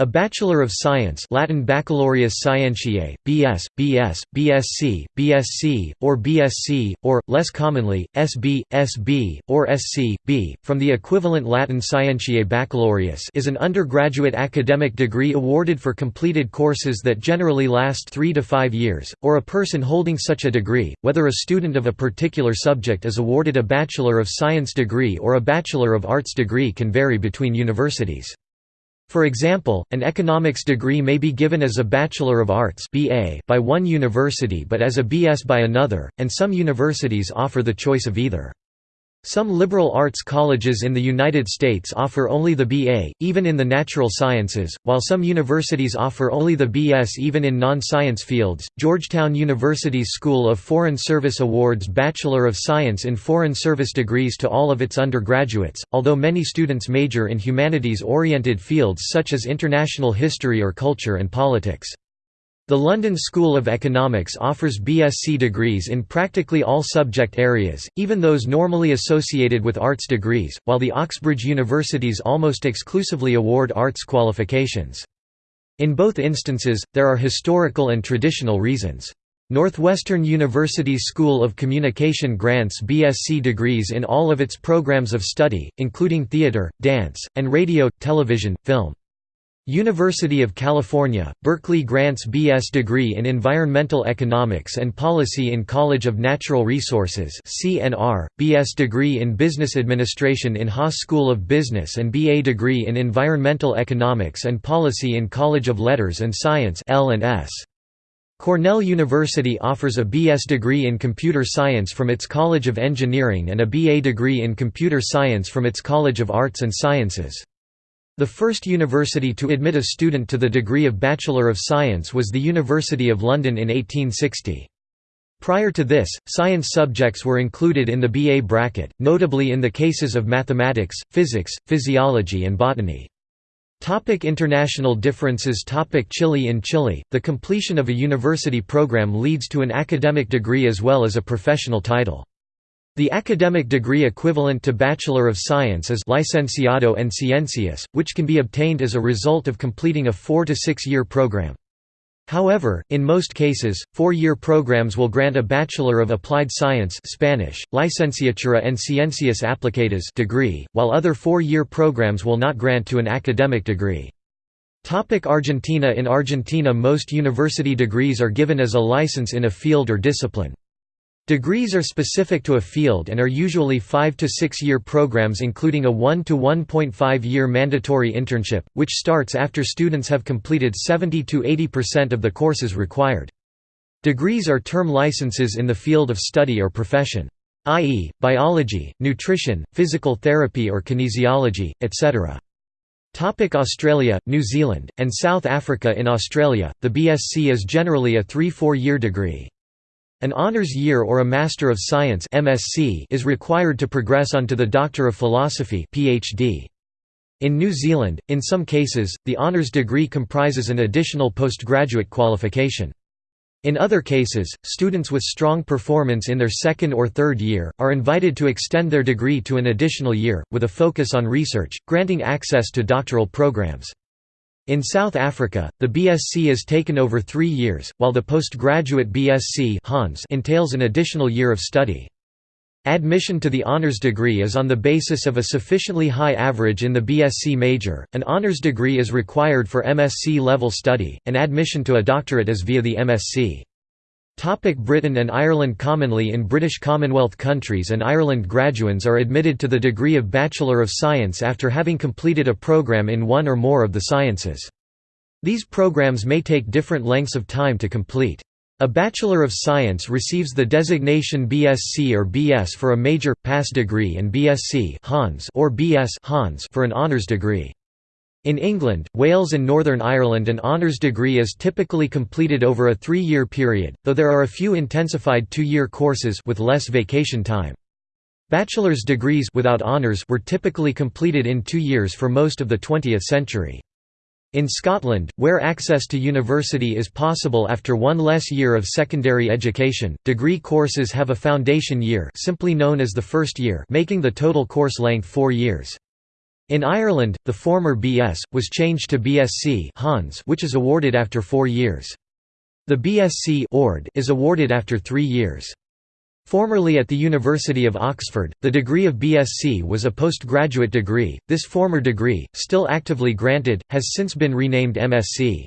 A Bachelor of Science Latin Baccalaureus Scientiae, BS, BS, BSc, BSc, or BSc, or, less commonly, SB, SB, or SC, B, from the equivalent Latin Scientiae Baccalaureus is an undergraduate academic degree awarded for completed courses that generally last three to five years, or a person holding such a degree, whether a student of a particular subject is awarded a Bachelor of Science degree or a Bachelor of Arts degree can vary between universities. For example, an economics degree may be given as a Bachelor of Arts by one university but as a BS by another, and some universities offer the choice of either. Some liberal arts colleges in the United States offer only the BA, even in the natural sciences, while some universities offer only the BS even in non-science fields. Georgetown University's School of Foreign Service awards Bachelor of Science in Foreign Service degrees to all of its undergraduates, although many students major in humanities-oriented fields such as international history or culture and politics. The London School of Economics offers BSc degrees in practically all subject areas, even those normally associated with arts degrees, while the Oxbridge universities almost exclusively award arts qualifications. In both instances, there are historical and traditional reasons. Northwestern University's School of Communication grants BSc degrees in all of its programs of study, including theater, dance, and radio, television, film. University of California, Berkeley grants B.S. degree in Environmental Economics and Policy in College of Natural Resources CNR, B.S. degree in Business Administration in Haas School of Business and B.A. degree in Environmental Economics and Policy in College of Letters and Science L&S. Cornell University offers a B.S. degree in Computer Science from its College of Engineering and a B.A. degree in Computer Science from its College of Arts and Sciences. The first university to admit a student to the degree of Bachelor of Science was the University of London in 1860. Prior to this, science subjects were included in the BA bracket, notably in the cases of mathematics, physics, physiology and botany. Topic international differences Topic Chile In Chile, the completion of a university program leads to an academic degree as well as a professional title. The academic degree equivalent to Bachelor of Science is Licenciado en Ciencias, which can be obtained as a result of completing a four- to six-year program. However, in most cases, four-year programs will grant a Bachelor of Applied Science Spanish, Licenciatura en Ciencias Aplicadas degree, while other four-year programs will not grant to an academic degree. Topic Argentina In Argentina most university degrees are given as a license in a field or discipline. Degrees are specific to a field and are usually 5 to 6 year programs including a 1 to 1.5 year mandatory internship, which starts after students have completed 70 to 80% of the courses required. Degrees are term licenses in the field of study or profession i.e., biology, nutrition, physical therapy or kinesiology, etc. Topic Australia, New Zealand, and South Africa In Australia, the BSc is generally a 3–4 year degree. An honours year or a Master of Science (MSc) is required to progress onto the Doctor of Philosophy (PhD). In New Zealand, in some cases, the honours degree comprises an additional postgraduate qualification. In other cases, students with strong performance in their second or third year, are invited to extend their degree to an additional year, with a focus on research, granting access to doctoral programs. In South Africa, the BSc is taken over three years, while the postgraduate BSc entails an additional year of study. Admission to the honors degree is on the basis of a sufficiently high average in the BSc major, an honors degree is required for MSc level study, and admission to a doctorate is via the MSc. Topic Britain and Ireland Commonly in British Commonwealth countries and Ireland graduands are admitted to the degree of Bachelor of Science after having completed a programme in one or more of the sciences. These programs may take different lengths of time to complete. A Bachelor of Science receives the designation BSc or BS for a major, pass degree and BSc or BS for an honours degree. In England, Wales and Northern Ireland an honours degree is typically completed over a three-year period, though there are a few intensified two-year courses with less vacation time. Bachelor's degrees without honours were typically completed in two years for most of the 20th century. In Scotland, where access to university is possible after one less year of secondary education, degree courses have a foundation year simply known as the first year making the total course length four years. In Ireland, the former BS, was changed to BSc which is awarded after four years. The BSc Ord is awarded after three years. Formerly at the University of Oxford, the degree of BSc was a postgraduate degree. This former degree, still actively granted, has since been renamed MSc.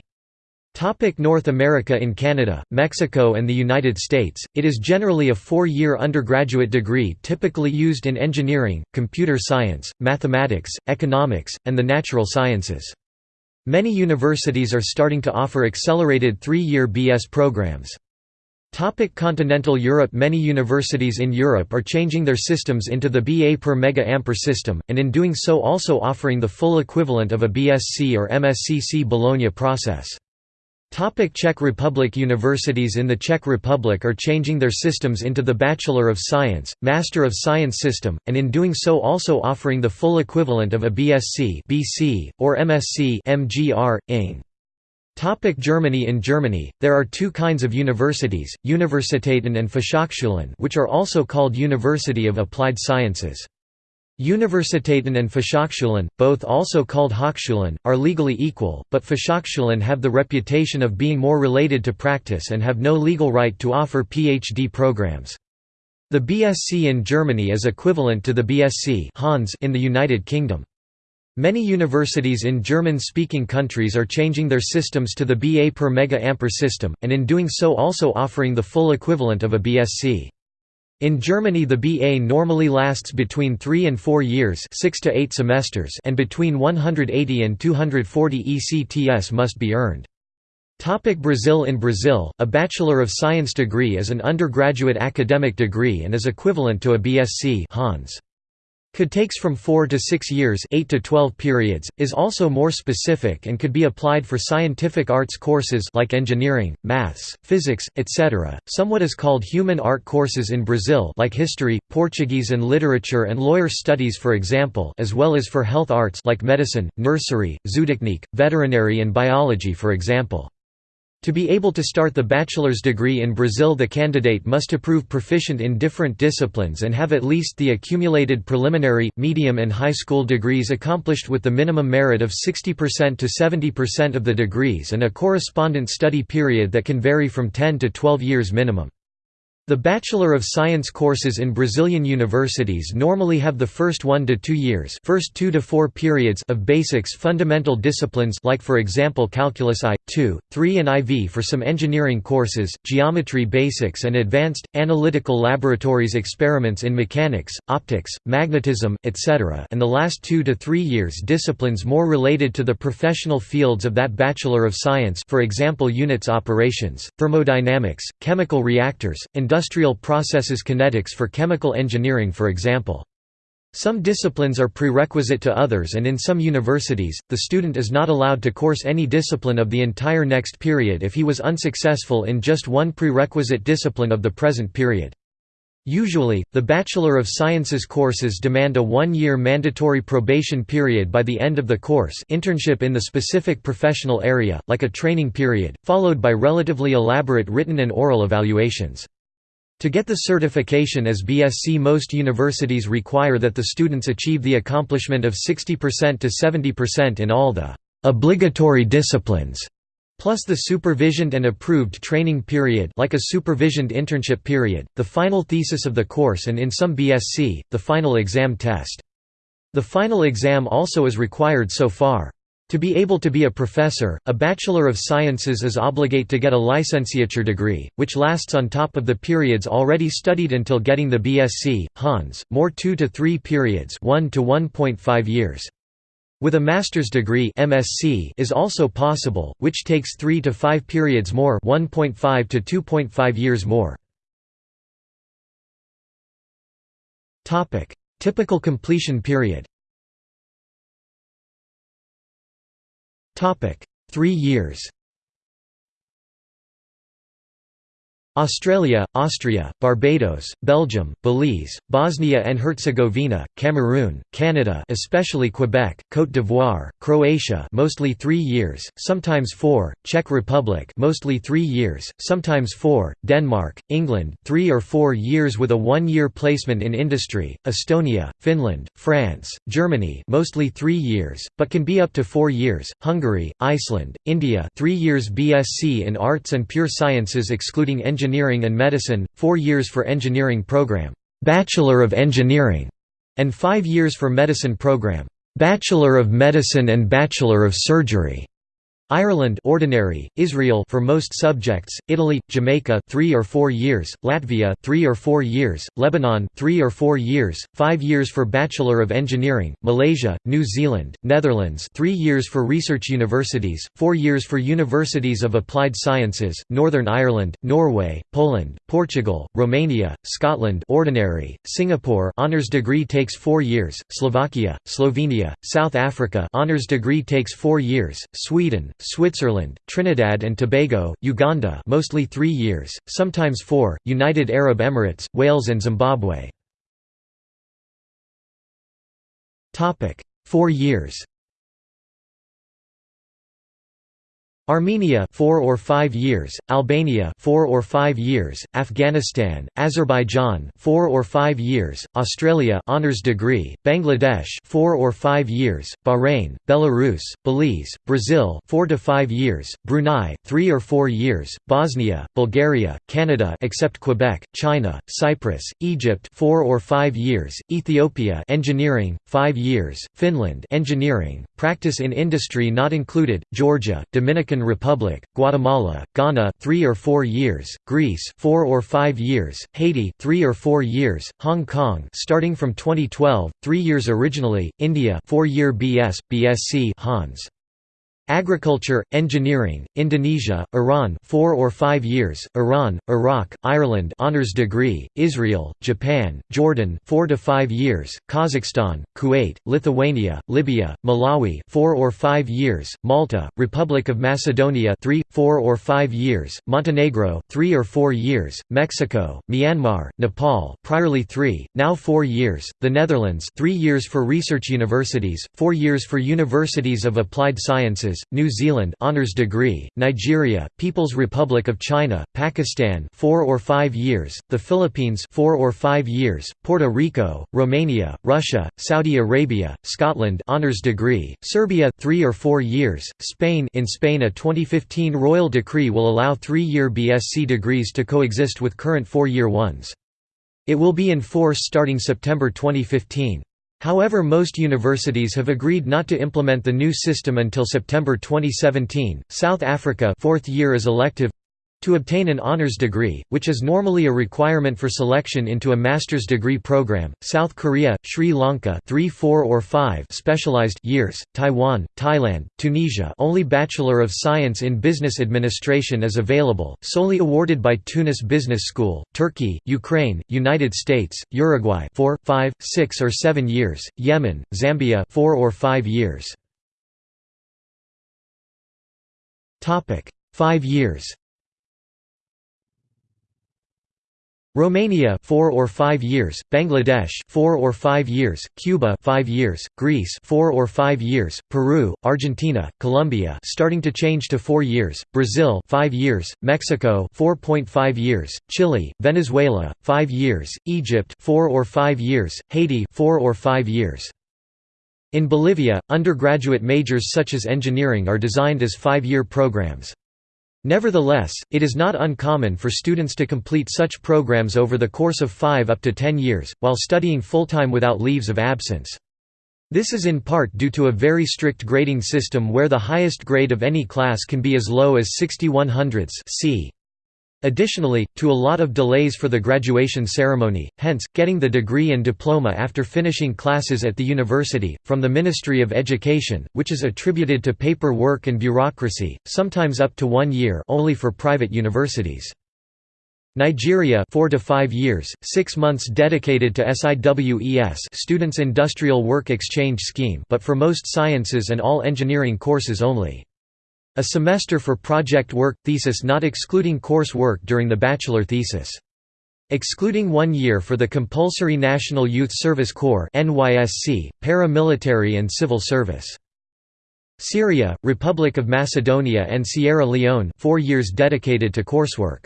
Topic North America In Canada, Mexico and the United States, it is generally a four-year undergraduate degree typically used in engineering, computer science, mathematics, economics, and the natural sciences. Many universities are starting to offer accelerated three-year BS programs. Topic Continental Europe Many universities in Europe are changing their systems into the BA per mega ampere system, and in doing so also offering the full equivalent of a BSc or MScC Bologna process. Topic Czech Republic Universities in the Czech Republic are changing their systems into the Bachelor of Science, Master of Science system, and in doing so also offering the full equivalent of a BSc BC, or MSc MGR, Ing. Topic Germany In Germany, there are two kinds of universities, Universitäten and Fachhochschulen which are also called University of Applied Sciences. Universitäten and Fachhochschulen, both also called Hochschulen, are legally equal, but Fachhochschulen have the reputation of being more related to practice and have no legal right to offer PhD programs. The BSc in Germany is equivalent to the BSc in the United Kingdom. Many universities in German-speaking countries are changing their systems to the BA per mega ampere system, and in doing so also offering the full equivalent of a BSc. In Germany the BA normally lasts between 3 and 4 years 6 to 8 semesters and between 180 and 240 ECTS must be earned. Topic Brazil In Brazil, a Bachelor of Science degree is an undergraduate academic degree and is equivalent to a BSc Hons. Could takes from 4 to 6 years 8 to 12 periods, is also more specific and could be applied for scientific arts courses like engineering, maths, physics, etc. Some what is called human art courses in Brazil like history, Portuguese and literature and lawyer studies for example as well as for health arts like medicine, nursery, zootechnique, veterinary and biology for example. To be able to start the bachelor's degree in Brazil the candidate must prove proficient in different disciplines and have at least the accumulated preliminary, medium and high school degrees accomplished with the minimum merit of 60% to 70% of the degrees and a correspondent study period that can vary from 10 to 12 years minimum. The Bachelor of Science courses in Brazilian universities normally have the first 1 to 2 years first 2 to 4 periods of basics fundamental disciplines like for example calculus I, 2, 3 and IV for some engineering courses, geometry basics and advanced, analytical laboratories experiments in mechanics, optics, magnetism, etc. and the last 2 to 3 years disciplines more related to the professional fields of that Bachelor of Science for example units operations, thermodynamics, chemical reactors, industrial processes kinetics for chemical engineering for example. Some disciplines are prerequisite to others and in some universities, the student is not allowed to course any discipline of the entire next period if he was unsuccessful in just one prerequisite discipline of the present period. Usually, the Bachelor of Sciences courses demand a one-year mandatory probation period by the end of the course internship in the specific professional area, like a training period, followed by relatively elaborate written and oral evaluations. To get the certification as BSc most universities require that the students achieve the accomplishment of 60% to 70% in all the «obligatory disciplines» plus the supervisioned and approved training period like a supervisioned internship period, the final thesis of the course and in some BSc, the final exam test. The final exam also is required so far. To be able to be a professor, a Bachelor of Sciences is obligate to get a licentiature degree, which lasts on top of the periods already studied until getting the BSc, Hons, more 2 to 3 periods 1 to 1.5 years. With a master's degree MSc is also possible, which takes 3 to 5 periods more 1.5 to 2.5 years more. Typical completion period Three years Australia, Austria, Barbados, Belgium, Belize, Bosnia and Herzegovina, Cameroon, Canada especially Quebec, Côte d'Ivoire, Croatia mostly 3 years, sometimes 4, Czech Republic mostly 3 years, sometimes 4, Denmark, England 3 or 4 years with a 1-year placement in industry, Estonia, Finland, France, Germany mostly 3 years, but can be up to 4 years, Hungary, Iceland, India 3 years BSc in Arts and Pure Sciences excluding engineering Engineering and Medicine, 4 years for engineering program, Bachelor of Engineering, and 5 years for medicine program, Bachelor of Medicine and Bachelor of Surgery. Ireland ordinary, Israel for most subjects, Italy, Jamaica 3 or 4 years, Latvia 3 or 4 years, Lebanon 3 or 4 years, 5 years for Bachelor of Engineering, Malaysia, New Zealand, Netherlands 3 years for research universities, 4 years for universities of applied sciences, Northern Ireland, Norway, Poland, Portugal, Romania, Scotland ordinary, Singapore honors degree takes 4 years, Slovakia, Slovenia, South Africa honors degree takes 4 years, Sweden, Switzerland, Trinidad and Tobago, Uganda mostly 3 years, sometimes 4, United Arab Emirates, Wales and Zimbabwe. 4 years Armenia 4 or 5 years, Albania 4 or 5 years, Afghanistan, Azerbaijan 4 or 5 years, Australia honors degree, Bangladesh 4 or 5 years, Bahrain, Belarus, Belize, Brazil 4 to 5 years, Brunei 3 or 4 years, Bosnia, Bulgaria, Canada except Quebec, China, Cyprus, Egypt 4 or 5 years, Ethiopia engineering 5 years, Finland engineering, practice in industry not included, Georgia, Dominican Republic, Guatemala, Ghana 3 or 4 years, Greece 4 or 5 years, Haiti 3 or 4 years, Hong Kong starting from 2012, 3 years originally, India 4-year BS, BSc Hons. Agriculture, Engineering, Indonesia, Iran 4 or 5 years, Iran, Iraq, Ireland honors degree, Israel, Japan, Jordan 4 to 5 years, Kazakhstan, Kuwait, Lithuania, Libya, Malawi 4 or 5 years, Malta, Republic of Macedonia 3, 4 or 5 years, Montenegro 3 or 4 years, Mexico, Myanmar, Nepal priorly 3, now 4 years, the Netherlands 3 years for research universities, 4 years for universities of applied sciences New Zealand honors degree, Nigeria, People's Republic of China, Pakistan 4 or 5 years, the Philippines 4 or 5 years, Puerto Rico, Romania, Russia, Saudi Arabia, Scotland honors degree, Serbia 3 or 4 years, Spain in Spain a 2015 royal decree will allow 3-year BSc degrees to coexist with current 4-year ones. It will be in force starting September 2015. However most universities have agreed not to implement the new system until September 2017. South Africa fourth year is elective to obtain an honors degree, which is normally a requirement for selection into a master's degree program, South Korea, Sri Lanka 3 4 or 5 specialized years, Taiwan, Thailand, Tunisia only Bachelor of Science in Business Administration is available, solely awarded by Tunis Business School, Turkey, Ukraine, United States, Uruguay 4, 5, 6 or 7 years, Yemen, Zambia 4 or 5 years. 5 years Romania 4 or 5 years, Bangladesh 4 or 5 years, Cuba 5 years, Greece 4 or 5 years, Peru, Argentina, Colombia starting to change to 4 years, Brazil 5 years, Mexico 4.5 years, Chile, Venezuela 5 years, Egypt 4 or 5 years, Haiti 4 or 5 years. In Bolivia, undergraduate majors such as engineering are designed as 5-year programs. Nevertheless, it is not uncommon for students to complete such programs over the course of 5 up to 10 years, while studying full-time without leaves of absence. This is in part due to a very strict grading system where the highest grade of any class can be as low as 61 hundredths c. Additionally, to a lot of delays for the graduation ceremony, hence, getting the degree and diploma after finishing classes at the university, from the Ministry of Education, which is attributed to paper work and bureaucracy, sometimes up to one year only for private universities. Nigeria 4 to 5 years, 6 months dedicated to SIWES Students Industrial Work Exchange Scheme but for most sciences and all engineering courses only. A semester for project work thesis not excluding course work during the bachelor thesis. Excluding one year for the compulsory National Youth Service Corps NYSC, paramilitary and civil service. Syria, Republic of Macedonia and Sierra Leone 4 years dedicated to coursework.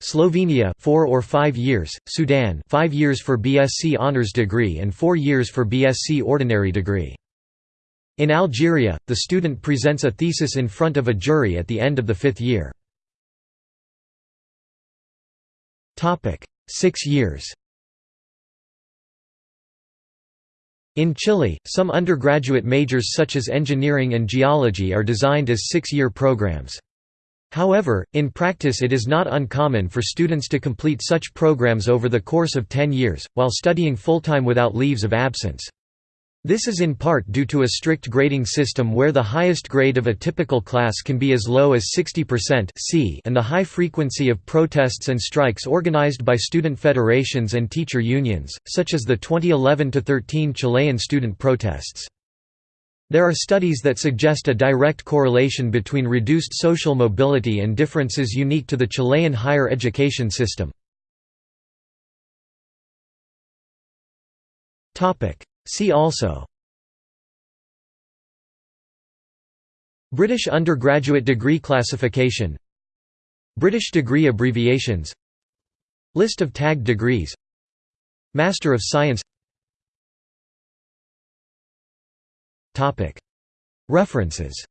Slovenia 4 or 5 years, Sudan 5 years for BSc honors degree and 4 years for BSc ordinary degree. In Algeria, the student presents a thesis in front of a jury at the end of the fifth year. Six years In Chile, some undergraduate majors such as engineering and geology are designed as six-year programs. However, in practice it is not uncommon for students to complete such programs over the course of 10 years, while studying full-time without leaves of absence. This is in part due to a strict grading system where the highest grade of a typical class can be as low as 60% C and the high frequency of protests and strikes organized by student federations and teacher unions, such as the 2011–13 Chilean student protests. There are studies that suggest a direct correlation between reduced social mobility and differences unique to the Chilean higher education system. See also British undergraduate degree classification British degree abbreviations List of tagged degrees Master of Science References